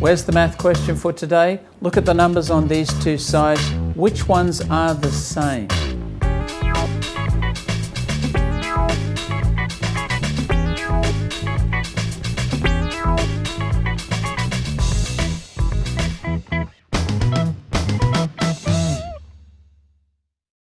Where's the math question for today? Look at the numbers on these two sides. Which ones are the same?